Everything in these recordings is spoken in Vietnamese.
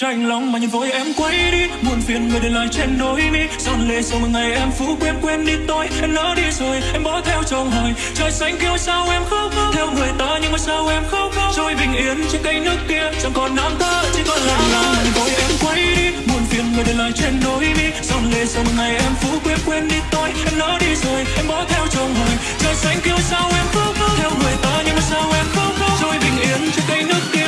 Tranh lòng mà nhìn vội em quay đi buồn phiền người để lại trên đôi mi. Giòn lệ sau một ngày em phú quên quên đi tôi, Em lỡ đi rồi, em bỏ theo chồng hỏi Trời xanh kêu sao em khóc Theo người ta nhưng mà sao em khóc Trôi bình yên trên cây nước kia, Chẳng còn nam ta chỉ còn là lòng mà nhìn vội em quay đi buồn phiền người để lại trên đôi mi. Giòn lệ sau một ngày em phú quên quên đi tôi, Em lỡ đi rồi, em bỏ theo chồng hỏi Trời xanh kêu sao em khóc Theo người ta nhưng mà sao em khóc Trôi bình yên trên cây nước kia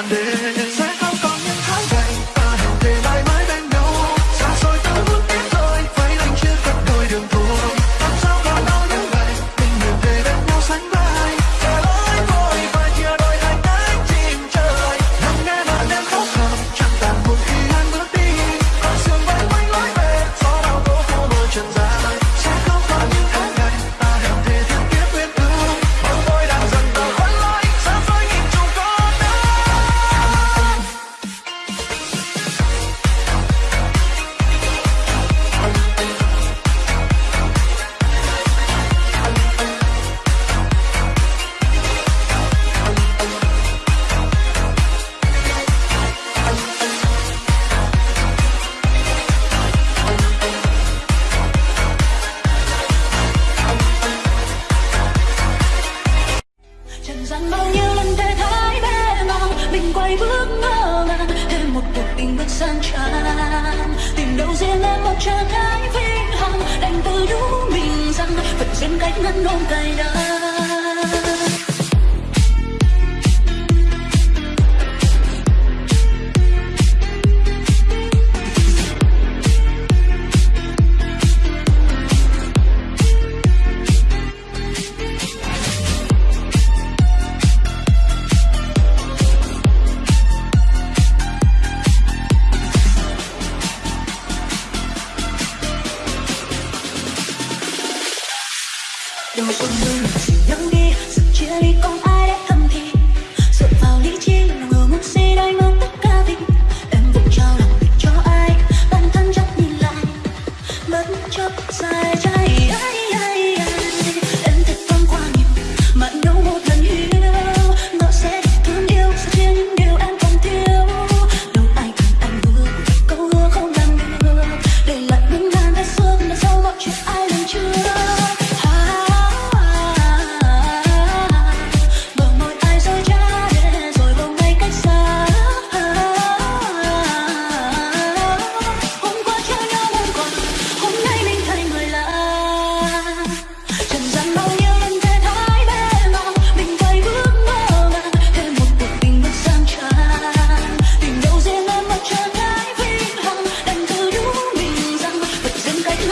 안 돼.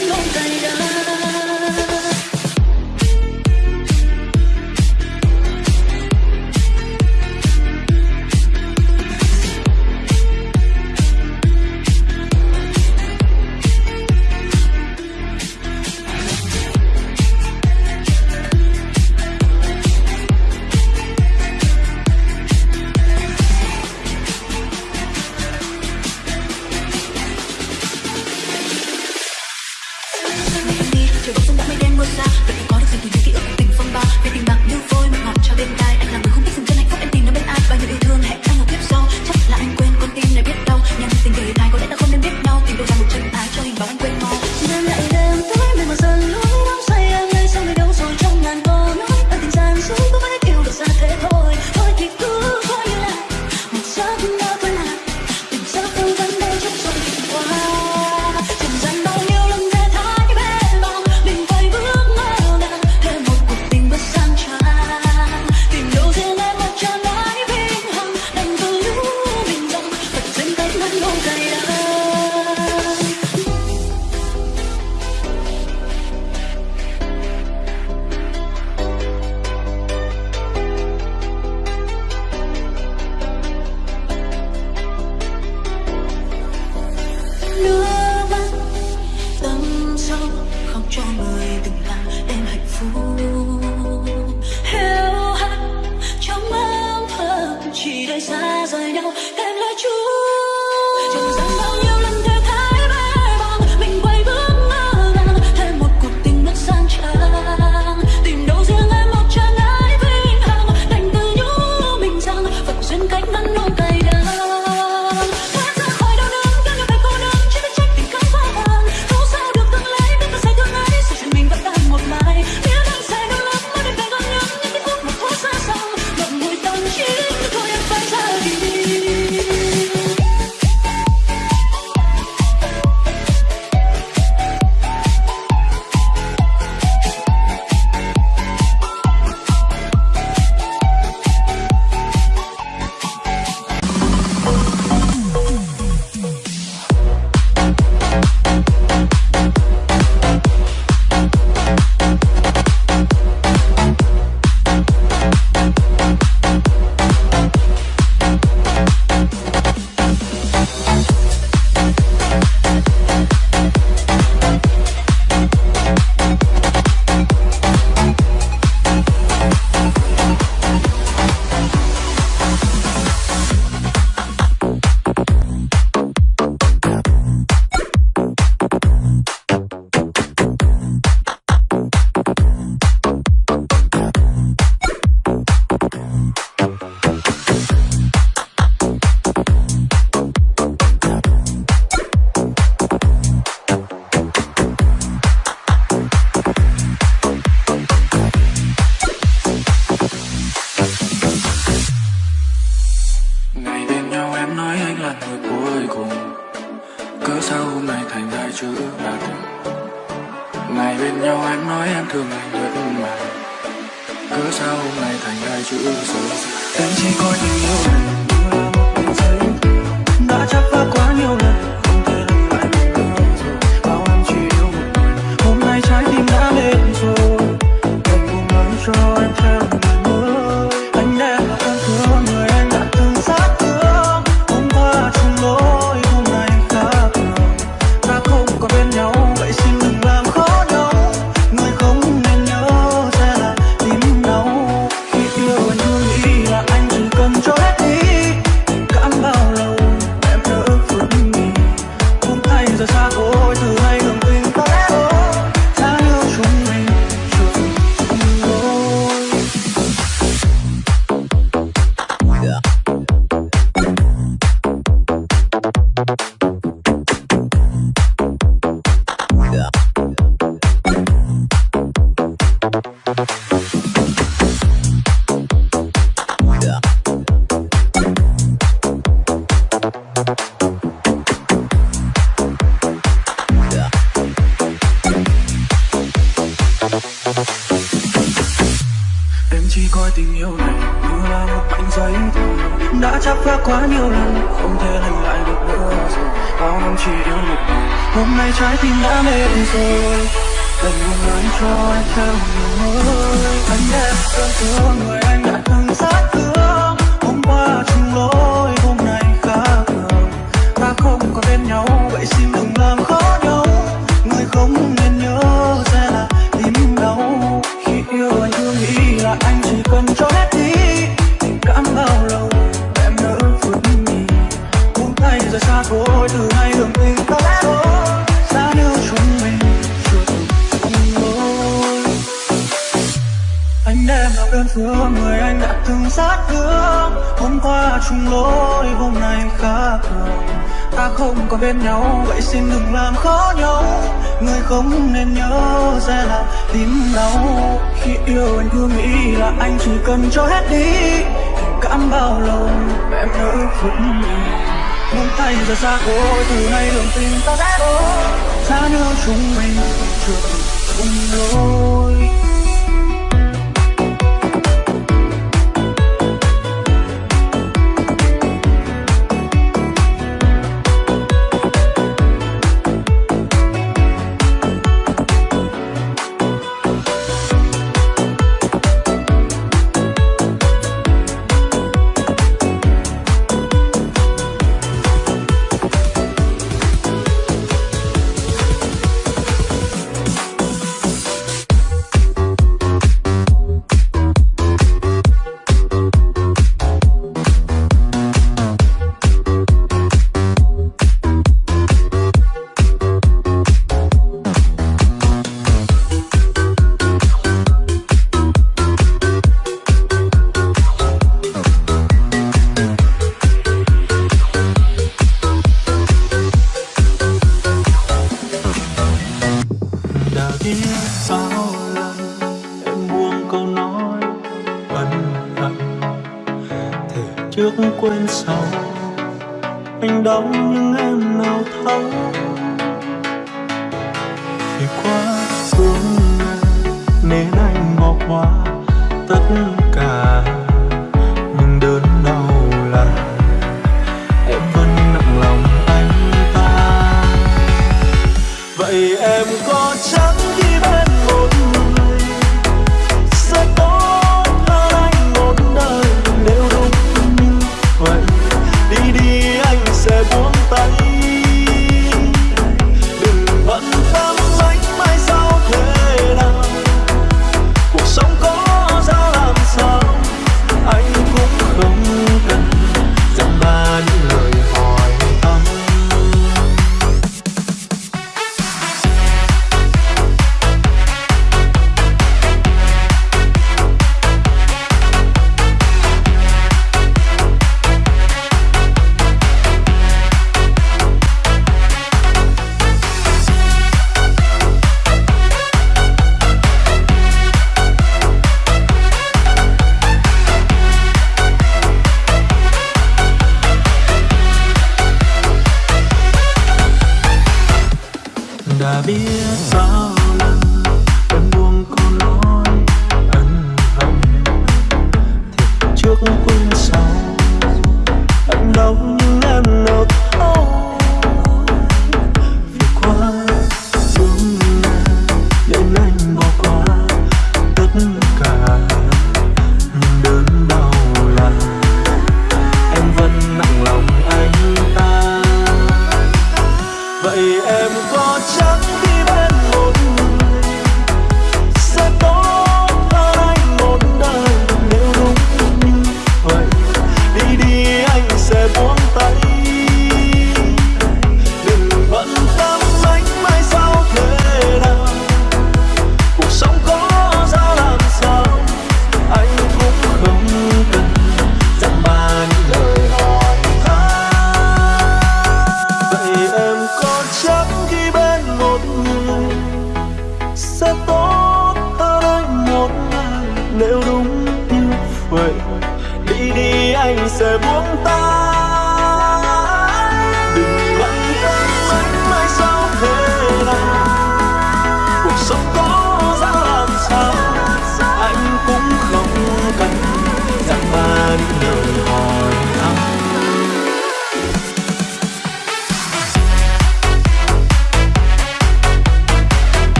心痛在。cần cho hết đi. Cảm bao lâu em nỡ phút muốn tay giờ xa cô từ nay đường tình ta sẽ đôi xa nhau chúng mình trường cùng đôi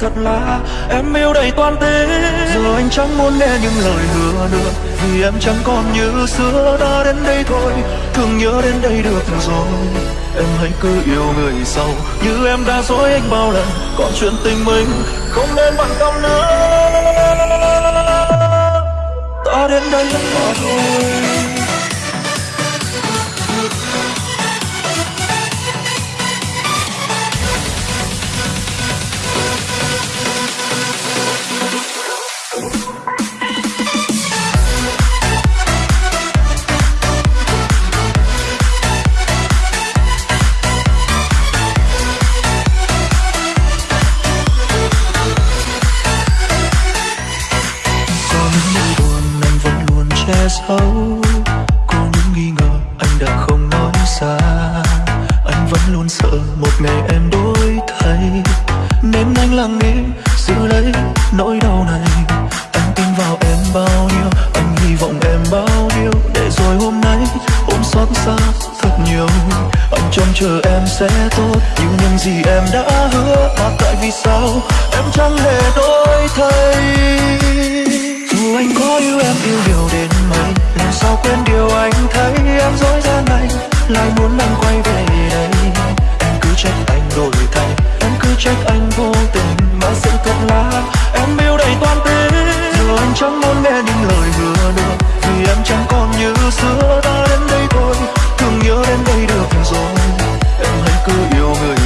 thật là em yêu đầy toàn thế. Giờ anh chẳng muốn nghe những lời hứa nữa, Vì em chẳng còn như xưa. Đã đến đây thôi, Thương nhớ đến đây được rồi. Em hãy cứ yêu người sau, Như em đã dối anh bao lần. Còn chuyện tình mình không nên bận tâm nữa. Ta đến đây. là thôi nhưng những gì em đã hứa, mà tại vì sao em chẳng hề đổi thay? Dù anh có yêu em yêu nhiều đến mấy, làm sao quên điều anh thấy? Em dối gian này, lại muốn anh quay về đây. Em cứ trách anh đổi thay, em cứ trách anh vô tình mà sự thật là em yêu đầy toan tính. Giờ anh chẳng muốn nghe những lời hứa nữa, vì em chẳng còn như xưa. Ta đến đây thôi, thương nhớ đến đây được rồi. Em hãy cứ yêu người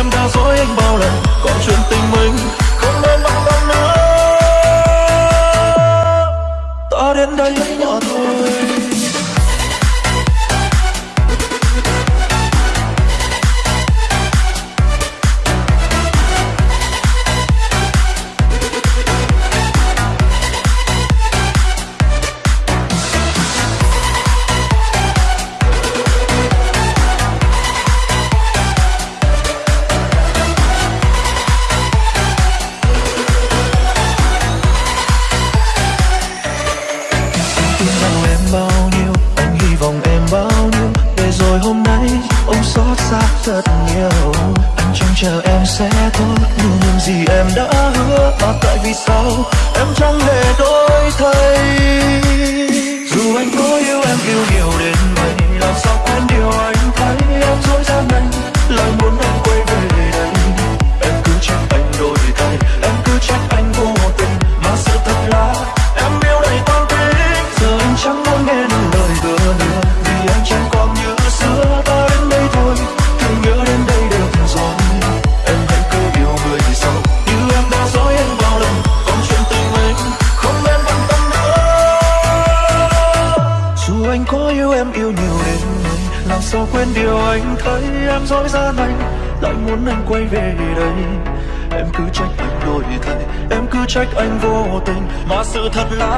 em đã dối anh bao lần còn chuyện tình mình không nên bận tâm nữa. Ta đến đây mà thôi. Trách anh vô tình. Mà sự thật là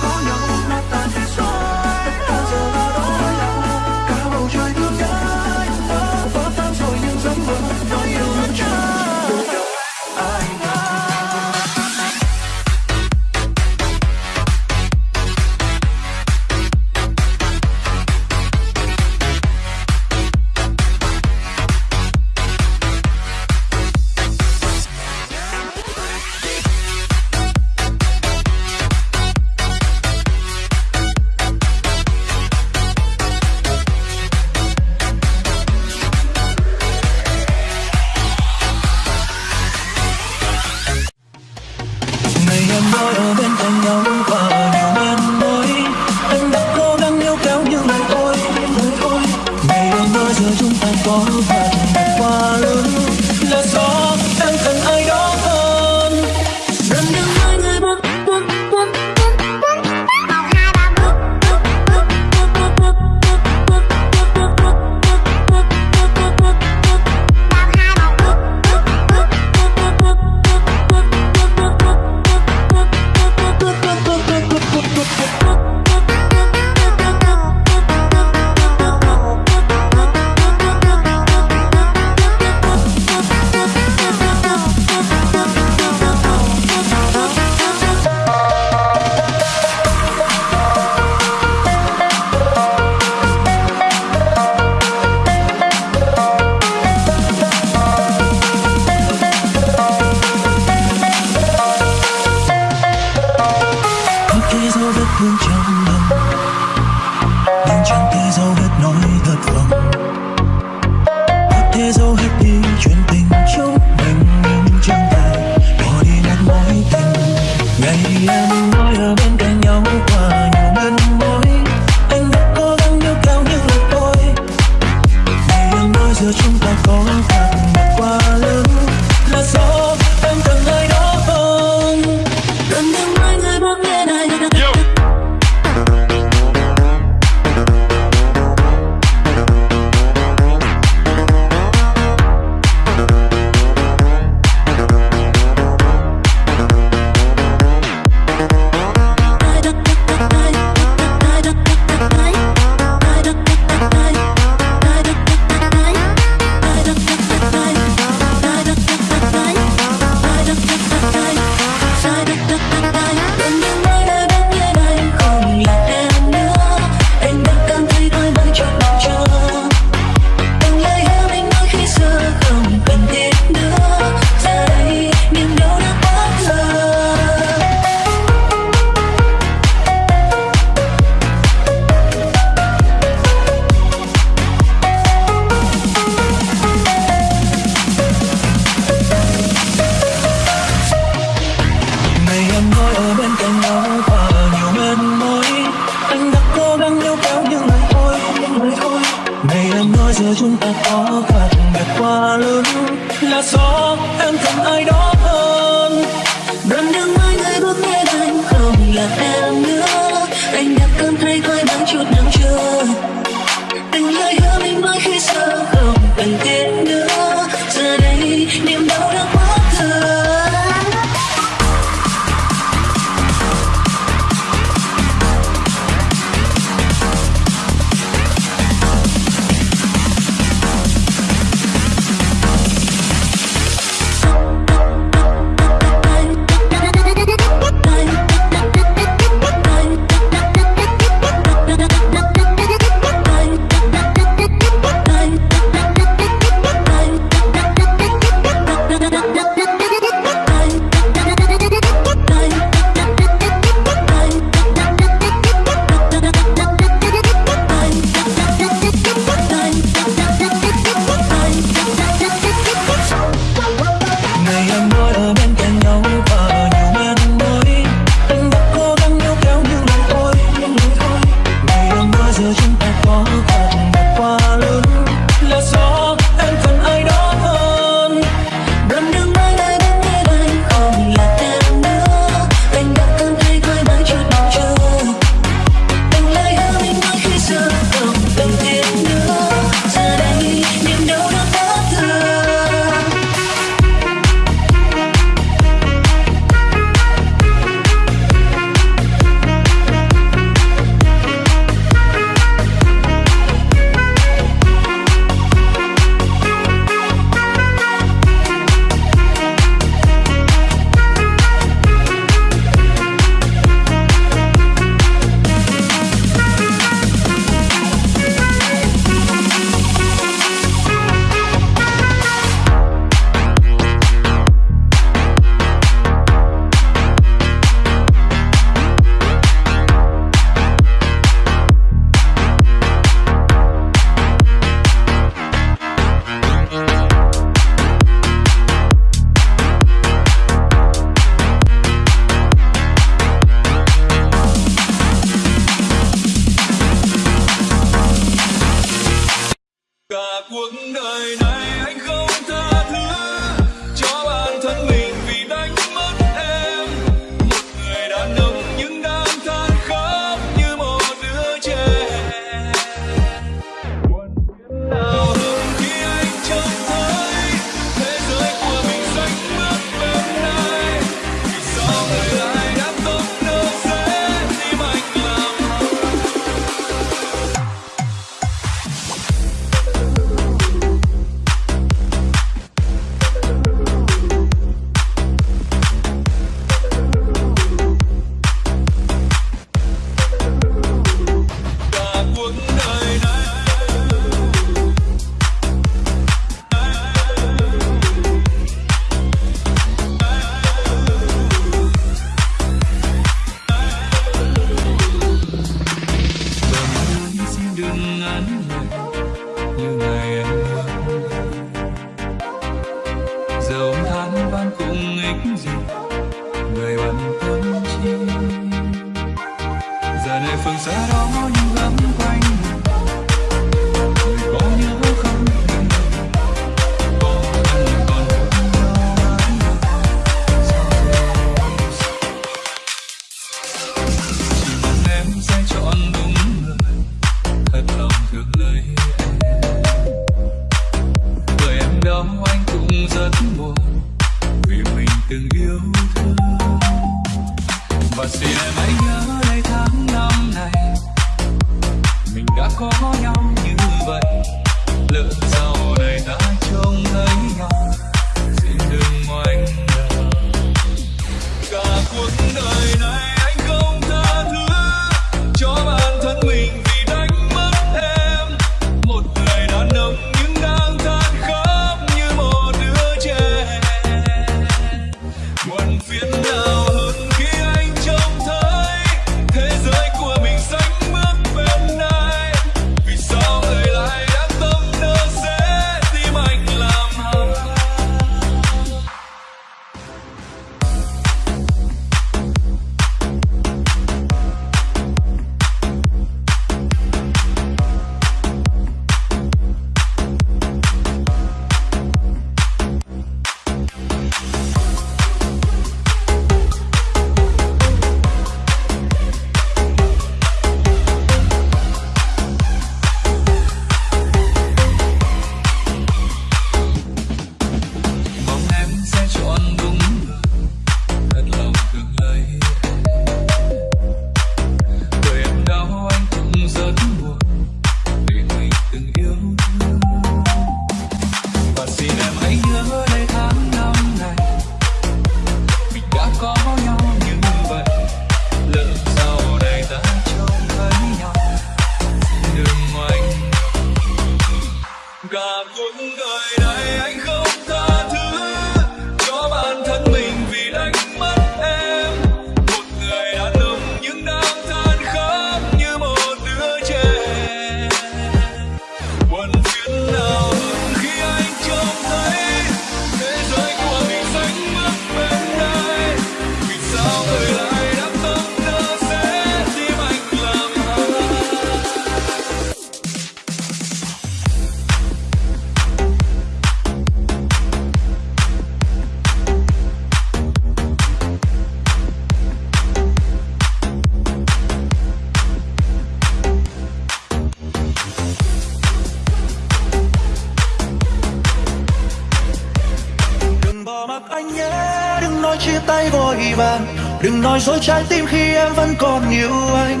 nói dối trái tim khi em vẫn còn yêu anh.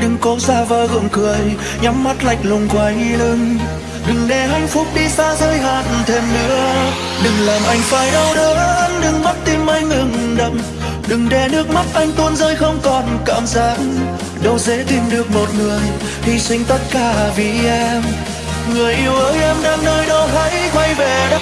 Đừng cố ra vờ gượng cười, Nhắm mắt lạch lùng quay lưng. Đừng để hạnh phúc đi xa giới hạn thêm nữa. Đừng làm anh phải đau đớn, Đừng bắt tim anh ngừng đập. Đừng để nước mắt anh tuôn rơi không còn cảm giác. Đâu dễ tìm được một người, Hy sinh tất cả vì em. Người yêu ơi, em đang nơi đó hãy quay về đây.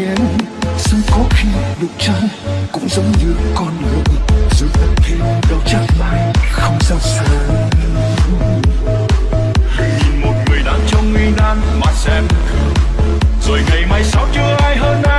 thiên Sương có khi đục chân Cũng giống như con người. Dù tất thêm đau chắc lại Không sao xa. Nhìn một người đang trong nguy nan Mà xem thử Rồi ngày mai sao chưa ai hơn ai?